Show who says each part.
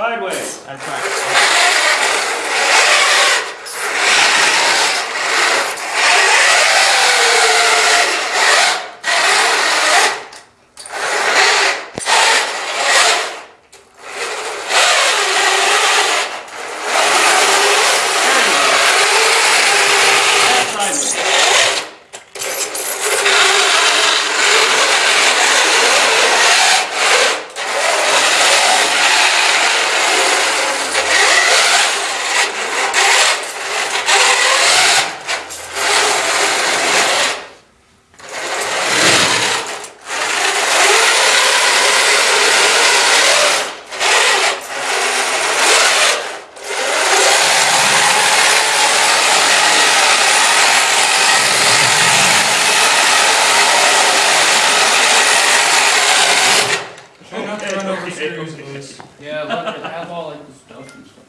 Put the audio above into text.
Speaker 1: Sideways. That's right.
Speaker 2: run over screws.
Speaker 3: Yeah, look, I have all like the stuff and stuff.